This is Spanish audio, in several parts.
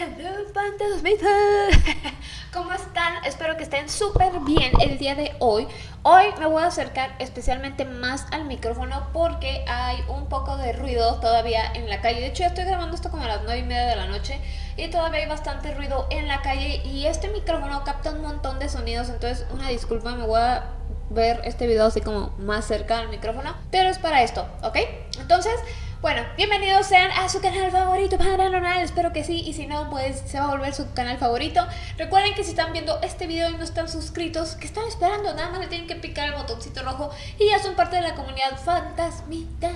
Hello fantasmitas, ¿cómo están? Espero que estén súper bien el día de hoy. Hoy me voy a acercar especialmente más al micrófono porque hay un poco de ruido todavía en la calle. De hecho ya estoy grabando esto como a las 9 y media de la noche y todavía hay bastante ruido en la calle y este micrófono capta un montón de sonidos, entonces una disculpa, me voy a ver este video así como más cerca del micrófono, pero es para esto, ¿ok? Entonces... Bueno, bienvenidos sean a su canal favorito paranormal, espero que sí, y si no, pues se va a volver su canal favorito. Recuerden que si están viendo este video y no están suscritos, que están esperando, nada más le tienen que picar el botoncito rojo y ya son parte de la comunidad fantasmita.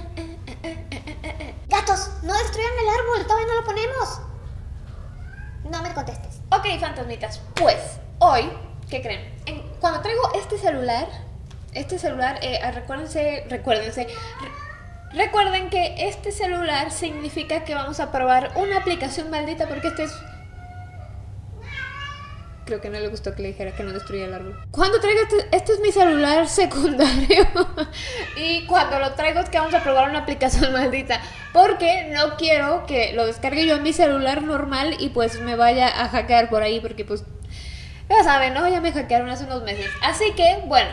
Gatos, no destruyan el árbol, todavía no lo ponemos. No me contestes. Ok, fantasmitas, pues hoy, ¿qué creen? cuando traigo este celular, este celular, eh, recuérdense, recuérdense, Recuerden que este celular significa que vamos a probar una aplicación maldita porque este es... Creo que no le gustó que le dijera que no destruya el árbol. Cuando traigo este, este es mi celular secundario y cuando lo traigo es que vamos a probar una aplicación maldita porque no quiero que lo descargue yo en mi celular normal y pues me vaya a hackear por ahí porque pues ya saben, ¿no? Ya me hackearon hace unos meses. Así que, bueno,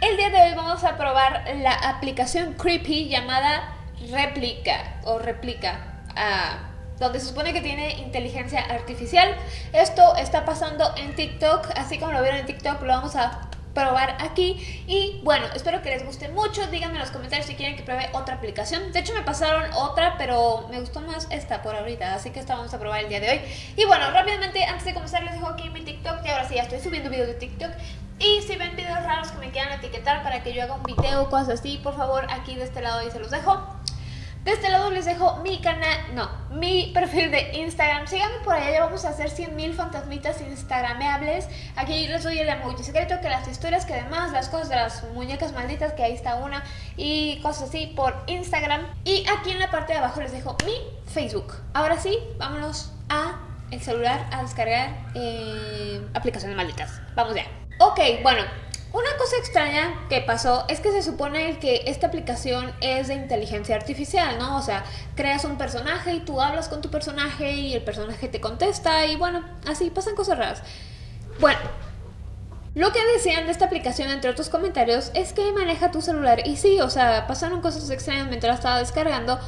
el día de hoy vamos a probar la aplicación Creepy llamada Replica o Replica, ah, donde se supone que tiene inteligencia artificial. Esto está pasando en TikTok, así como lo vieron en TikTok, lo vamos a probar aquí. Y bueno, espero que les guste mucho, díganme en los comentarios si quieren que pruebe otra aplicación, de hecho me pasaron otra pero me gustó más esta por ahorita, así que esta vamos a probar el día de hoy. Y bueno, rápidamente antes de comenzar les dejo aquí mi TikTok y ahora sí ya estoy subiendo videos de TikTok y si ven videos raros que me quieran etiquetar para que yo haga un video o cosas así, por favor aquí de este lado ahí se los dejo de este lado les dejo mi canal, no, mi perfil de Instagram. Síganme por allá, ya vamos a hacer 100.000 fantasmitas instagrameables. Aquí les doy el emoji secreto, que las historias, que además las cosas de las muñecas malditas, que ahí está una, y cosas así por Instagram. Y aquí en la parte de abajo les dejo mi Facebook. Ahora sí, vámonos a el celular a descargar eh, aplicaciones malditas. Vamos ya. Ok, bueno, una cosa extraña que pasó es que se supone que esta aplicación es de inteligencia artificial, ¿no? O sea, creas un personaje y tú hablas con tu personaje y el personaje te contesta y bueno, así pasan cosas raras. Bueno, lo que decían de esta aplicación, entre otros comentarios, es que maneja tu celular y sí, o sea, pasaron cosas extrañas mientras estaba descargando,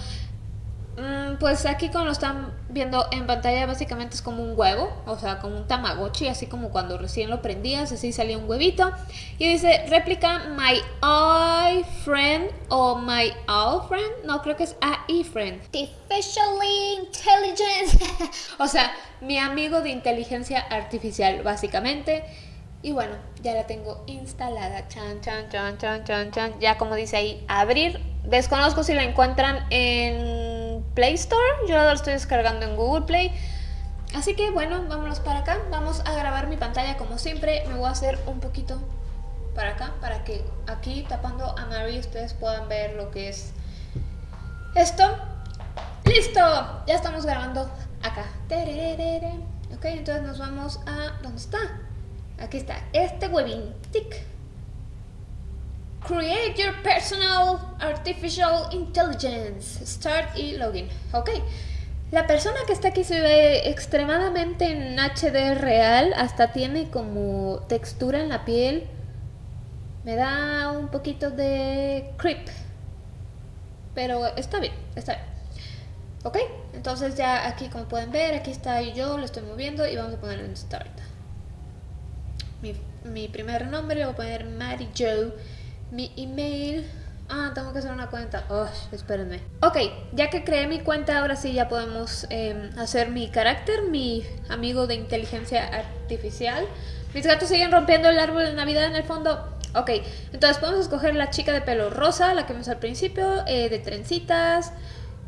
pues aquí como lo están viendo en pantalla básicamente es como un huevo, o sea, como un tamagotchi, así como cuando recién lo prendías, así salía un huevito. Y dice, réplica my eye friend o my all friend, no, creo que es AI friend. Artificially intelligent. o sea, mi amigo de inteligencia artificial, básicamente. Y bueno, ya la tengo instalada. Chan, chan, chan, chan, chan, chan. Ya como dice ahí, abrir. Desconozco si la encuentran en Play Store. Yo lo estoy descargando en Google Play. Así que bueno, vámonos para acá. Vamos a grabar mi pantalla como siempre. Me voy a hacer un poquito para acá, para que aquí tapando a Mary ustedes puedan ver lo que es esto. ¡Listo! Ya estamos grabando acá. Ok, entonces nos vamos a... ¿Dónde está? Aquí está. Este webin. Tic. Create your personal artificial intelligence. Start y login. Ok. La persona que está aquí se ve extremadamente en HD real. Hasta tiene como textura en la piel. Me da un poquito de creep. Pero está bien, está bien. Ok, entonces ya aquí como pueden ver, aquí está yo, lo estoy moviendo y vamos a poner en Start. Mi, mi primer nombre le voy a poner Mary Joe mi email. Ah, tengo que hacer una cuenta. Oh, espérenme. Ok, ya que creé mi cuenta, ahora sí ya podemos em, hacer mi carácter, mi amigo de inteligencia artificial. Mis gatos siguen rompiendo el árbol de Navidad en el fondo. Ok, entonces podemos escoger la chica de pelo rosa, la que vimos al principio, eh, de trencitas,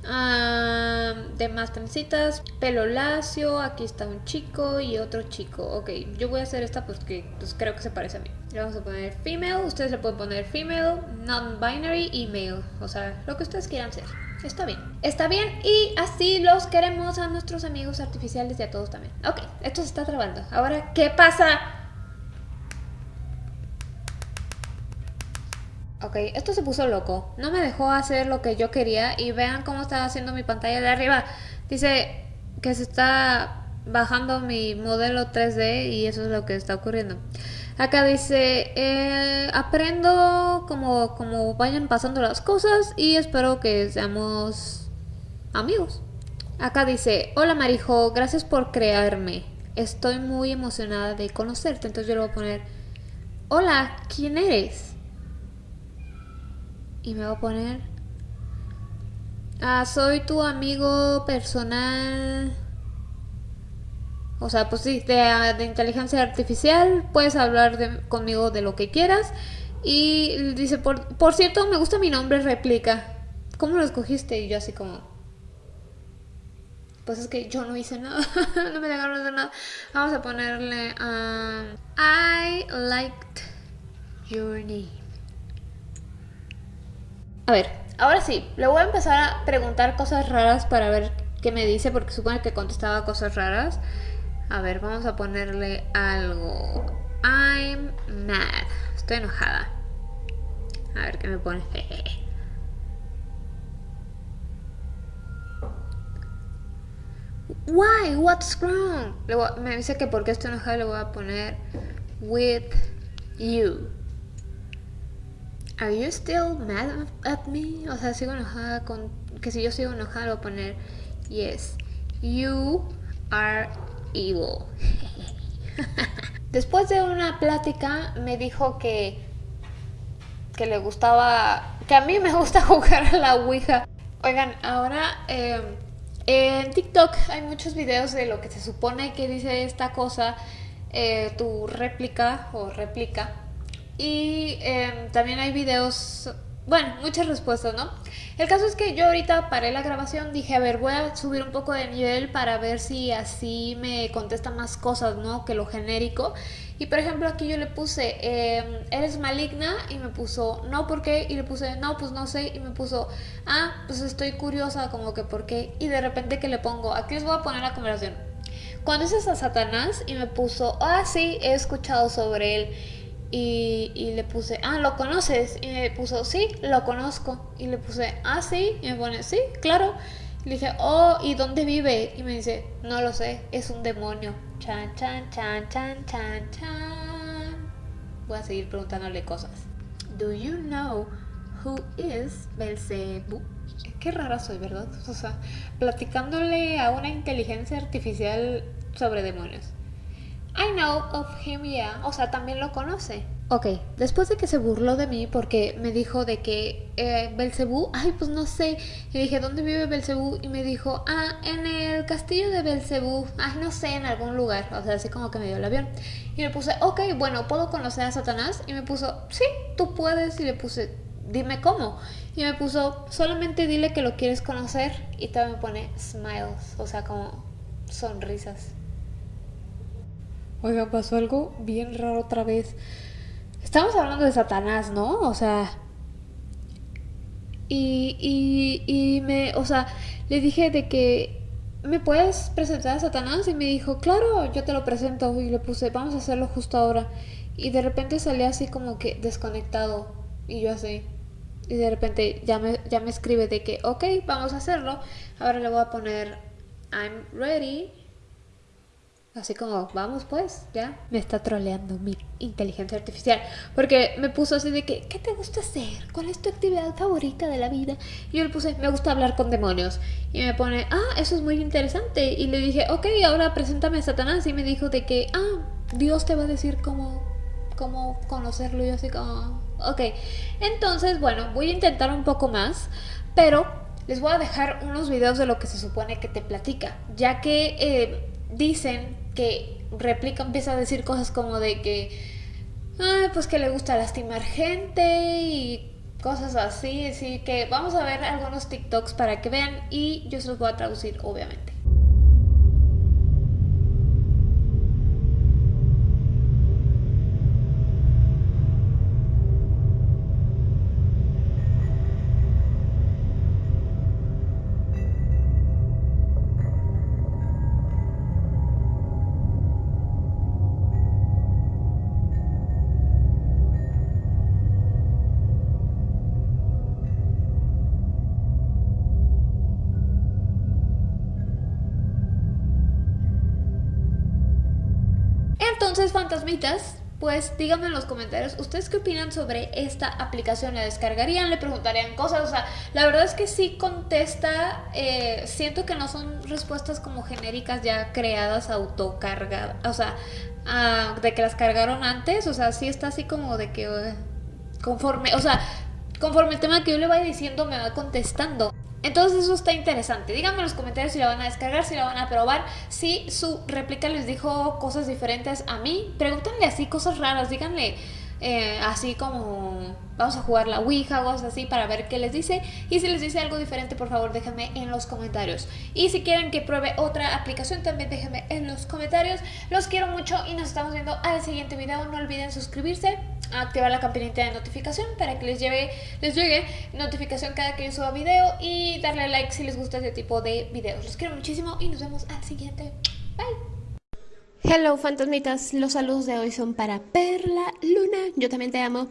de más trencitas, pelo lacio, aquí está un chico y otro chico. Ok, yo voy a hacer esta porque pues, creo que se parece a mí. Le vamos a poner female, ustedes le pueden poner female, non-binary y male. O sea, lo que ustedes quieran ser. Está bien. Está bien y así los queremos a nuestros amigos artificiales y a todos también. Ok, esto se está trabando. Ahora, ¿qué pasa? Ok, esto se puso loco. No me dejó hacer lo que yo quería y vean cómo está haciendo mi pantalla de arriba. Dice que se está bajando mi modelo 3D y eso es lo que está ocurriendo. Acá dice, eh, aprendo como, como vayan pasando las cosas y espero que seamos amigos. Acá dice, hola Marijo, gracias por crearme. Estoy muy emocionada de conocerte. Entonces yo le voy a poner, hola, ¿quién eres? Y me voy a poner, ah, soy tu amigo personal. O sea, pues sí, de, inteligencia artificial, puedes hablar de, conmigo de lo que quieras. Y dice, por, por cierto, me gusta mi nombre, réplica. ¿Cómo lo escogiste? Y yo así como, pues es que yo no hice nada, no me dejaron hacer nada. Vamos a ponerle um, I liked your name. A ver, ahora sí, le voy a empezar a preguntar cosas raras para ver qué me dice, porque supone que contestaba cosas raras. A ver, vamos a ponerle algo. I'm mad. Estoy enojada. A ver qué me pone. Why? What's wrong? me dice que porque estoy enojada le voy a poner with you. Are you still mad at me? O sea, sigo enojada con que si yo sigo enojada voy a poner yes. You are evil. Después de una plática me dijo que que le gustaba que a mí me gusta jugar a la Ouija. Oigan, ahora eh, en TikTok hay muchos videos de lo que se supone que dice esta cosa, eh, tu réplica o réplica. Y em, también hay videos, bueno, muchas respuestas, ¿no? El caso es que yo ahorita paré la grabación, dije, a ver, voy a subir un poco de nivel para ver si así me contesta más cosas, ¿no? Que lo genérico. Y por ejemplo aquí yo le puse, em, ¿eres maligna? Y me puso, no, ¿por qué? Y le puse, no, pues no sé. Y me puso, ah, pues estoy curiosa, como que ¿por qué? Y de repente que le pongo, aquí les voy a poner la conversación. Cuando es a Satanás y me puso, ah, sí, he escuchado sobre él. Y, y, le puse, ah, ¿lo conoces? Y me puso, sí, lo conozco. Y le puse, ah, sí. Y me pone, sí, claro. Le dije, oh, ¿y dónde vive? Y me dice, no lo sé, es un demonio. Chan, chan, chan, chan, chan, chan. Voy a seguir preguntándole cosas. Do you know who is Belzebub? Qué rara soy, ¿verdad? O sea, platicándole a una inteligencia artificial sobre demonios. I know of him, yeah. O sea, también lo conoce. Ok, después de que se burló de mí porque me dijo de que eh, Belcebú, ay, pues no sé. Y dije, ¿dónde vive Belcebú? Y me dijo, ah, en el castillo de Belcebú. Ay, no sé, en algún lugar. O sea, así como que me dio el avión. Y le puse, ok, bueno, ¿puedo conocer a Satanás? Y me puso, sí, tú puedes. Y le puse, dime cómo. Y me puso, solamente dile que lo quieres conocer. Y también me pone smiles, o sea, como sonrisas. Oiga, pasó algo bien raro otra vez. Estamos hablando de Satanás, ¿no? O sea... Y, y, y me, o sea, le dije de que ¿me puedes presentar a Satanás? Y me dijo, claro, yo te lo presento. Y le puse, vamos a hacerlo justo ahora. Y de repente salía así como que desconectado. Y yo así. Y de repente ya me, ya me escribe de que, ok, vamos a hacerlo. Ahora le voy a poner, I'm ready. Así como, vamos pues, ya. Me está troleando mi inteligencia artificial. Porque me puso así de que, ¿qué te gusta hacer? ¿Cuál es tu actividad favorita de la vida? Y yo le puse, me gusta hablar con demonios. Y me pone, ah, eso es muy interesante. Y le dije, ok, ahora preséntame a Satanás. Y me dijo de que, ah, Dios te va a decir cómo, cómo conocerlo. Y yo así como, ok. Entonces, bueno, voy a intentar un poco más. Pero les voy a dejar unos videos de lo que se supone que te platica. Ya que eh, dicen que replica, empieza a decir cosas como de que, pues que le gusta lastimar gente y cosas así. Así que vamos a ver algunos TikToks para que vean y yo se los voy a traducir, obviamente. Entonces, fantasmitas, pues díganme en los comentarios, ¿ustedes qué opinan sobre esta aplicación? ¿La descargarían? ¿Le preguntarían cosas? O sea, la verdad es que sí contesta, eh, siento que no son respuestas como genéricas ya creadas, autocargadas, o sea, ah, de que las cargaron antes, o sea, sí está así como de que eh, conforme, o sea, conforme el tema que yo le vaya diciendo me va contestando. Entonces eso está interesante. Díganme en los comentarios si la van a descargar, si la van a probar, si su réplica les dijo cosas diferentes a mí. Pregúntenle así cosas raras, díganle eh, así como vamos a jugar la Ouija o cosas así para ver qué les dice. Y si les dice algo diferente, por favor déjenme en los comentarios. Y si quieren que pruebe otra aplicación, también déjenme en los comentarios. Los quiero mucho y nos estamos viendo al siguiente video. No olviden suscribirse activar la campanita de notificación para que les lleve, les llegue notificación cada que yo suba video y darle like si les gusta este tipo de videos. Los quiero muchísimo y nos vemos al siguiente. Bye. Hello fantasmitas, los saludos de hoy son para Perla Luna, yo también te amo,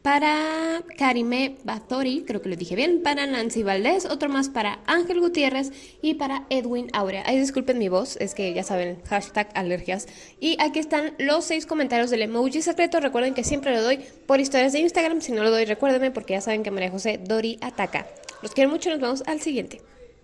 para Karime Batori, creo que lo dije bien, para Nancy Valdés, otro más para Ángel Gutiérrez y para Edwin Aurea. Ay, disculpen mi voz, es que ya saben, hashtag alergias. Y aquí están los seis comentarios del emoji secreto, recuerden que siempre lo doy por historias de Instagram, si no lo doy recuérdenme porque ya saben que María José Dori ataca. Los quiero mucho, nos vemos al siguiente.